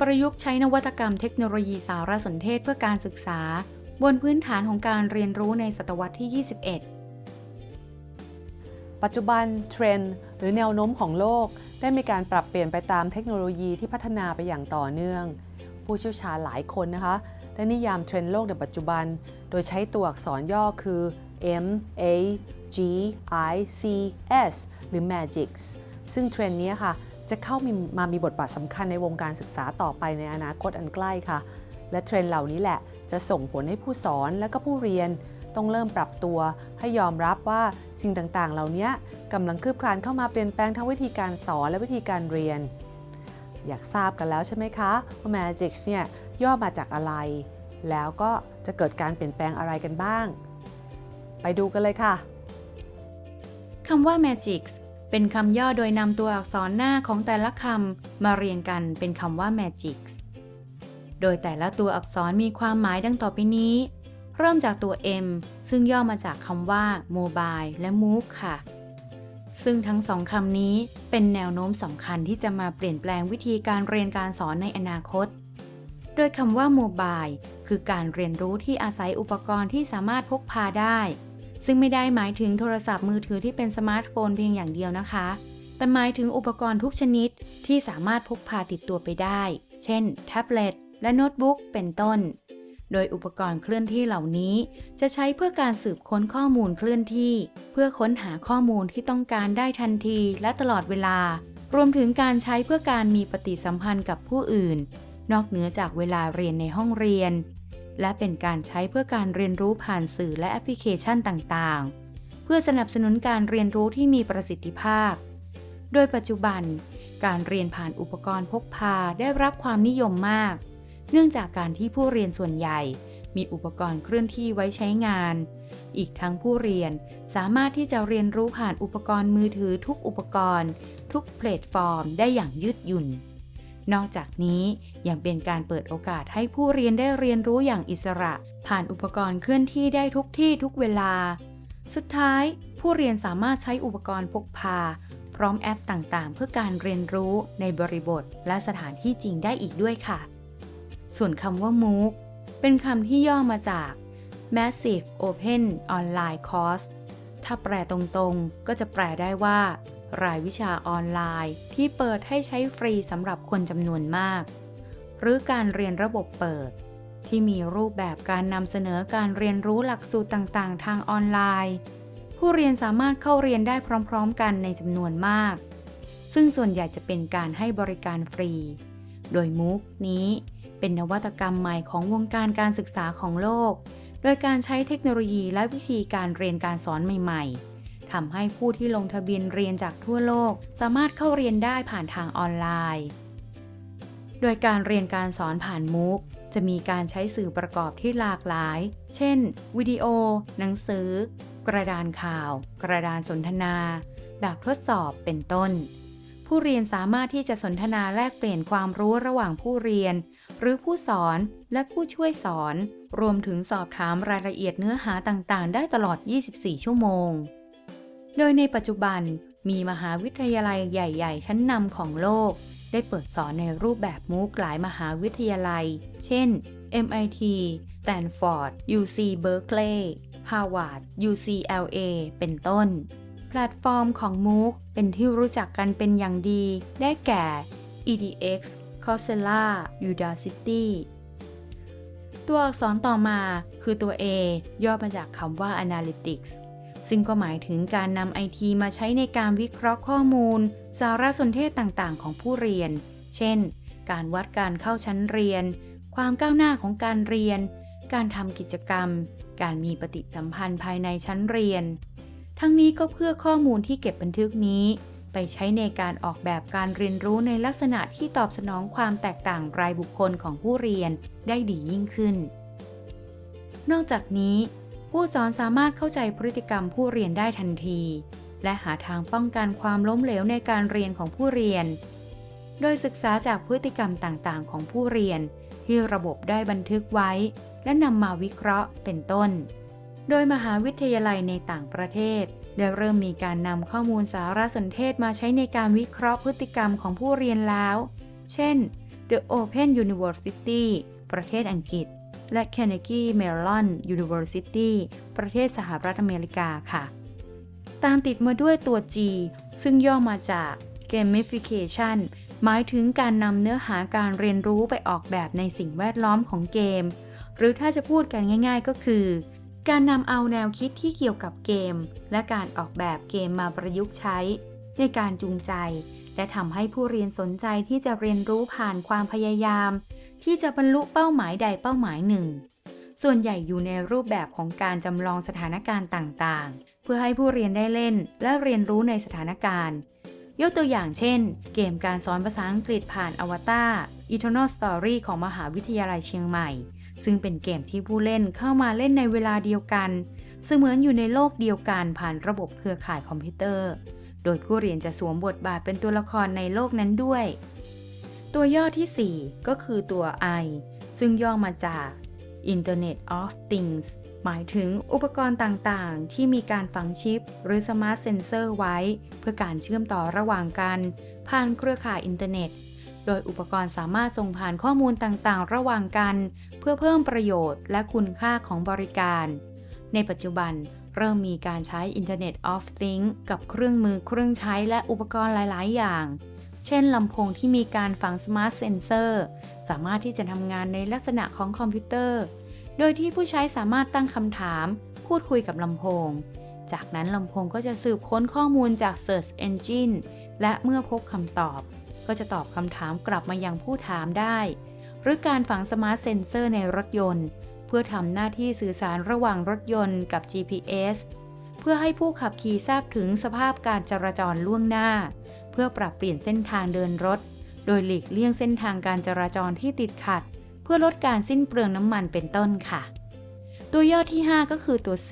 ประยุกต์ใช้นวัตกรรมเทคโนโลยีสารสนเทศเพื่อการศึกษา บนพื้นฐานของการเรียนรู้ในศตวรรษที่ 21 ปัจจุบันเทรนด์หรือแนวโน้มของโลก ได้มีการปรับเปลี่ยนไปตามเทคโนโลยีที่พัฒนาไปอย่างต่อเนื่อง ผู้เชี่ยวชาญหลายคนนะคะได้นิยามเทรนด์โลกในปัจจุบัน โดยใช้ตัวอักษรย่อคือ M A G I C S หรือ Magics ซึ่งเทรนด์นี้ค่ะ จะเข้ามีมามีบทบาทสำคัญในวงการศึกษาต่อไปในอนาคตอันใกล้ค่ะ และเทรนด์เหล่านี้แหละจะส่งผลให้ผู้สอนและก็ผู้เรียน ต้องเริ่มปรับตัวให้ยอมรับว่าสิ่งต่างๆ เหล่านี้กำลังคืบคลานเข้ามาเปลี่ยนแปลงทั้งวิธีการสอนและวิธีการเรียน อยากทราบกันแล้วใช่ไหมคะว่า Magic เนี่ยย่อมาจากอะไร แล้วก็จะเกิดการเปลี่ยนแปลงอะไรกันบ้าง ไปดูกันเลยค่ะคำว่า Magic เป็นคำย่อโดยนำตัวอักษรหน้าของแต่ละคำมาเรียงกันเป็นคำว่า Magics โดยแต่ละตัวอักษรมีความหมายดังต่อไปนี้ เริ่มจากตัว M ซึ่งย่อมาจากคำว่า Mobile และ Move ค่ะ ซึ่งทั้งสองคำนี้เป็นแนวโน้มสำคัญที่จะมาเปลี่ยนแปลงวิธีการเรียนการสอนในอนาคต โดยคำว่า Mobile คือการเรียนรู้ที่อาศัยอุปกรณ์ที่สามารถพกพาได้ ซึ่งไม่ได้หมายถึงโทรศัพท์มือถือที่เป็นสมาร์ทโฟนเพียงอย่างเดียวนะคะ แต่หมายถึงอุปกรณ์ทุกชนิดที่สามารถพกพาติดตัวไปได้ เช่น แท็บเล็ตและโน้ตบุ๊กเป็นต้น โดยอุปกรณ์เคลื่อนที่เหล่านี้ จะใช้เพื่อการสืบค้นข้อมูลเคลื่อนที่ เพื่อค้นหาข้อมูลที่ต้องการได้ทันทีและตลอดเวลา รวมถึงการใช้เพื่อการมีปฏิสัมพันธ์กับผู้อื่น นอกเหนือจากเวลาเรียนในห้องเรียน และเป็นการใช้เพื่อการเรียนรู้ผ่านสื่อและแอปพลิเคชันต่างๆ เพื่อสนับสนุนการเรียนรู้ที่มีประสิทธิภาพ โดยปัจจุบัน การเรียนผ่านอุปกรณ์พกพาได้รับความนิยมมาก เนื่องจากการที่ผู้เรียนส่วนใหญ่ มีอุปกรณ์เคลื่อนที่ไว้ใช้งาน อีกทั้งผู้เรียนสามารถที่จะเรียนรู้ผ่านอุปกรณ์มือถือทุกอุปกรณ์ ทุกแพลตฟอร์ม ได้อย่างยืดหยุ่นนอกจากนี้ ยังเป็นการเปิดโอกาสให้ผู้เรียนได้เรียนรู้อย่างอิสระ ผ่านอุปกรณ์เคลื่อนที่ได้ทุกที่ทุกเวลา สุดท้าย ผู้เรียนสามารถใช้อุปกรณ์พกพา พร้อมแอปต่างๆ เพื่อการเรียนรู้ในบริบท และสถานที่จริงได้อีกด้วยค่ะ ส่วนคำว่า MOOC เป็นคำที่ย่อมาจาก Massive Open Online Course ถ้าแปลตรงๆ ก็จะแปลได้ว่า รายวิชาออนไลน์ ที่เปิดให้ใช้ฟรีสำหรับคนจำนวนมาก หรือการเรียนระบบเปิด ที่มีรูปแบบการนำเสนอการเรียนรู้หลักสูตรต่างๆ ทางออนไลน์ ผู้เรียนสามารถเข้าเรียนได้พร้อม ๆ กันในจำนวนมาก ซึ่งส่วนใหญ่จะเป็นการให้บริการฟรี โดยมุกนี้เป็นนวัตกรรมใหม่ของวงการการศึกษาของโลก โดยการใช้เทคโนโลยีและวิธีการเรียนการสอนใหม่ๆทำให้ผู้ที่ลงทะเบียนเรียนจากทั่วโลก สามารถเข้าเรียนได้ผ่านทางออนไลน์ โดยการเรียนการสอนผ่านมุกจะมีการใช้สื่อประกอบที่หลากหลาย เช่น วิดีโอ หนังสือ กระดานข่าว กระดานสนทนา แบบทดสอบเป็นต้น ผู้เรียนสามารถที่จะสนทนาแลกเปลี่ยนความรู้ระหว่างผู้เรียน หรือผู้สอนและผู้ช่วยสอน รวมถึงสอบถามรายละเอียดเนื้อหาต่างๆ ได้ตลอด 24 ชั่วโมง โดยในปัจจุบัน มีมหาวิทยาลัยใหญ่ ๆ ชั้นนำของโลก ได้เปิดสอนในรูปแบบมูกหลายมหาวิทยาลัย เช่น MIT Stanford UC Berkeley Harvard UCLA เป็นต้น แพลตฟอร์มของ MOOC เป็นที่รู้จักกันเป็นอย่างดี ได้แก่ EDX Coursera Udacity ตัวอักษรต่อมาคือตัว A ย่อมาจากคำว่า Analytics ซึ่งก็หมายถึงการนำไอทีมาใช้ในการวิเคราะห์ข้อมูล สารสนเทศต่างๆ ของผู้เรียน เช่น การวัดการเข้าชั้นเรียน ความก้าวหน้าของการเรียน การทำกิจกรรม การมีปฏิสัมพันธ์ภายในชั้นเรียน ทั้งนี้ก็เพื่อข้อมูลที่เก็บบันทึกนี้ ไปใช้ในการออกแบบการเรียนรู้ในลักษณะที่ตอบสนองความแตกต่างรายบุคคลของผู้เรียนได้ดียิ่งขึ้น นอกจากนี้ ผู้สอนสามารถเข้าใจพฤติกรรมผู้เรียนได้ทันที และหาทางป้องกันความล้มเหลวในการเรียนของผู้เรียน โดยศึกษาจากพฤติกรรมต่างๆ ของผู้เรียน ที่ระบบได้บันทึกไว้ และนำมาวิเคราะห์เป็นต้น โดยมหาวิทยาลัยในต่างประเทศได้เริ่มมีการนำข้อมูลสารสนเทศมาใช้ในการวิเคราะห์พฤติกรรมของผู้เรียนแล้ว เช่น The Open University ประเทศอังกฤษ และ Carnegie Mellon University ประเทศสหรัฐอเมริกาค่ะ ตามติดมาด้วยตัว G ซึ่งย่อมาจาก Gamification หมายถึงการนำเนื้อหาการเรียนรู้ไปออกแบบในสิ่งแวดล้อมของเกม หรือถ้าจะพูดกันง่าย ๆ ก็คือ การนำเอาแนวคิดที่เกี่ยวกับเกม และการออกแบบเกมมาประยุกต์ใช้ ในการจูงใจ และทำให้ผู้เรียนสนใจที่จะเรียนรู้ผ่านความพยายาม ที่จะบรรลุเป้าหมายใดเป้าหมายหนึ่ง ส่วนใหญ่อยู่ในรูปแบบของการจำลองสถานการณ์ต่างๆ เพื่อให้ผู้เรียนได้เล่นและเรียนรู้ในสถานการณ์ ยกตัวอย่างเช่น เกมการสอนภาษาอังกฤษผ่านอวตาร Eternal Story ของมหาวิทยาลัยเชียงใหม่ ซึ่งเป็นเกมที่ผู้เล่นเข้ามาเล่นในเวลาเดียวกัน เสมือนอยู่ในโลกเดียวกันผ่านระบบเครือข่ายคอมพิวเตอร์ โดยผู้เรียนจะสวมบทบาทเป็นตัวละครในโลกนั้นด้วย ตัวย่อที่ 4 ก็คือตัว I ซึ่งย่อมาจาก Internet of Things หมายถึงอุปกรณ์ต่างๆ ที่มีการฝังชิป หรือ Smart Sensor ไว้ เพื่อการเชื่อมต่อระหว่างกัน ผ่านเครือข่ายอินเทอร์เน็ต โดยอุปกรณ์สามารถส่งผ่านข้อมูลต่างๆ ระหว่างกัน เพื่อเพิ่มประโยชน์และคุณค่าของบริการ ในปัจจุบันเริ่มมีการใช้ Internet of Things กับเครื่องมือเครื่องใช้และอุปกรณ์หลาย ๆ อย่าง เช่นลำโพงที่มีการฝัง Smart Sensor สามารถที่จะทำงานในลักษณะของคอมพิวเตอร์ โดยที่ผู้ใช้สามารถตั้งคำถาม พูดคุยกับลำโพง จากนั้นลำโพงก็จะสืบค้นข้อมูลจาก Search Engine และเมื่อพบคำตอบ ก็จะตอบคำถามกลับมายังผู้ถามได้ หรือการฝัง Smart Sensor ในรถยนต์ เพื่อทำหน้าที่สื่อสารระหว่างรถยนต์กับ GPS เพื่อให้ผู้ขับขี่ทราบถึงสภาพการจราจรล่วงหน้า พื่อปรับเปลี่ยนเส้นทางเดินรถ โดยหลีกเลี่ยงเส้นทางการจราจรที่ติดขัด เพื่อลดการสิ้นเปลืองน้ำมันเป็นต้นค่ะ ตัวย่อที่ 5 ก็คือตัว C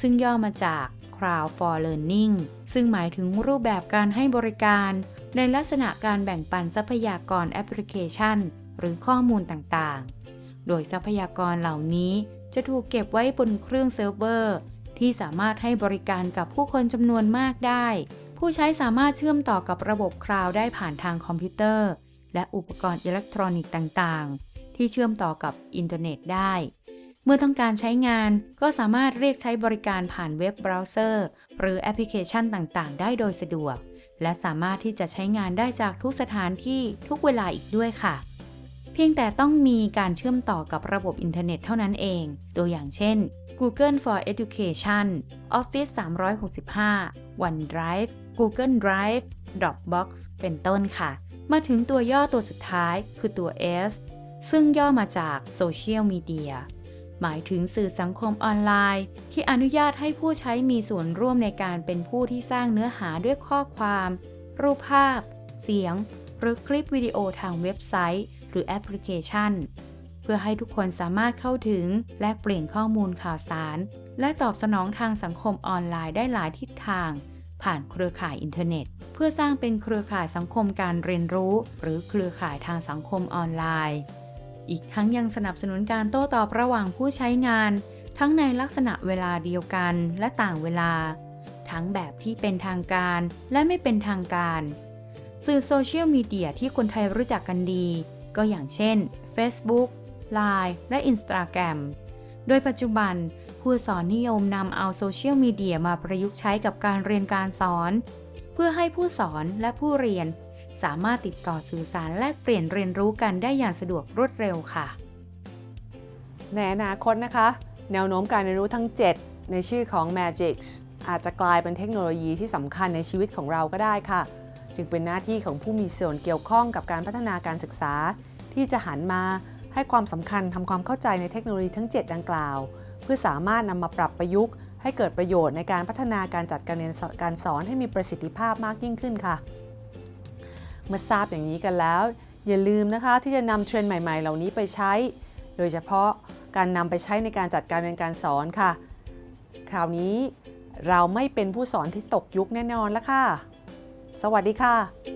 ซึ่งย่อมาจาก Cloud for Learning ซึ่งหมายถึงรูปแบบการให้บริการ ในลักษณะการแบ่งปันทรัพยากรแอปพลิเคชัน หรือข้อมูลต่างๆ โดยทรัพยากรเหล่านี้จะถูกเก็บไว้บนเครื่องเซิร์ฟเวอร์ ที่สามารถให้บริการกับผู้คนจำนวนมากได้ ผู้ใช้สามารถเชื่อมต่อกับระบบคลาวด์ได้ผ่านทางคอมพิวเตอร์ และอุปกรณ์อิเล็กทรอนิกส์ต่างๆ ที่เชื่อมต่อกับอินเทอร์เน็ตได้ เมื่อต้องการใช้งานก็สามารถเรียกใช้บริการผ่านเว็บเบราว์เซอร์ หรือแอปพลิเคชันต่างๆ ได้โดยสะดวก และสามารถที่จะใช้งานได้จากทุกสถานที่ทุกเวลาอีกด้วยค่ะ เพียงแต่ต้องมีการเชื่อมต่อกับระบบอินเทอร์เน็ตเท่านั้นเอง ตัวอย่างเช่น Google for Education Office 365 OneDrive Google Drive Dropbox เป็นต้นค่ะ มาถึงตัวย่อตัวสุดท้ายคือตัว S ซึ่งย่อมาจาก Social Media หมายถึงสื่อสังคมออนไลน์ ที่อนุญาตให้ผู้ใช้มีส่วนร่วมในการเป็นผู้ที่สร้างเนื้อหาด้วยข้อความ รูปภาพ เสียง หรือคลิปวิดีโอทางเว็บไซต์ รือแอปพลิเคชัน เพื่อให้ทุกคนสามารถเข้าถึงแลกเปลี่ยนข้อมูลข่าวสาร และตอบสนองทางสังคมออนไลน์ได้หลายทิศทาง ผ่านเครือข่ายอินเทอร์เน็ต เพื่อสร้างเป็นเครือข่ายสังคมการเรียนรู้ หรือเครือข่ายทางสังคมออนไลน์ อีกทั้งยังสนับสนุนการโต้ตอบระหว่างผู้ใช้งาน ทั้งในลักษณะเวลาเดียวกันและต่างเวลา ทั้งแบบที่เป็นทางการและไม่เป็นทางการสื่อโซเชียลมีเดียที่คนไทยรู้จักกันดี ก็อย่างเช่น Facebook Line และ Instagram โดยปัจจุบัน ผู้สอนนิยมนำเอาโซเชียลมีเดียมาประยุกต์ใช้กับการเรียนการสอน เพื่อให้ผู้สอนและผู้เรียน สามารถติดต่อสื่อสารแลกเปลี่ยนเรียนรู้กันได้อย่างสะดวกรวดเร็วค่ะ ในอนาคตนะคะ แนวโน้มการเรียนรู้ทั้ง 7 ในชื่อของ Magix อาจจะกลายเป็นเทคโนโลยีที่สำคัญในชีวิตของเราก็ได้ค่ะ จึงเป็นหน้าที่ของผู้มีส่วนเกี่ยวข้องกับการพัฒนาการศึกษา ที่จะหันมาให้ความสำคัญทำความเข้าใจในเทคโนโลยีทั้ง 7 ดังกล่าว เพื่อสามารถนำมาปรับประยุกต์ ให้เกิดประโยชน์ในการพัฒนาการจัดการเรียนการสอนให้มีประสิทธิภาพมากยิ่งขึ้นค่ะ เมื่อทราบอย่างนี้กันแล้ว อย่าลืมนะคะที่จะนำเทรนด์ใหม่ๆ เหล่านี้ไปใช้ โดยเฉพาะการนำไปใช้ในการจัดการเรียนการสอนค่ะ คราวนี้เราไม่เป็นผู้สอนที่ตกยุคแน่นอนแล้วค่ะ สวัสดีค่ะ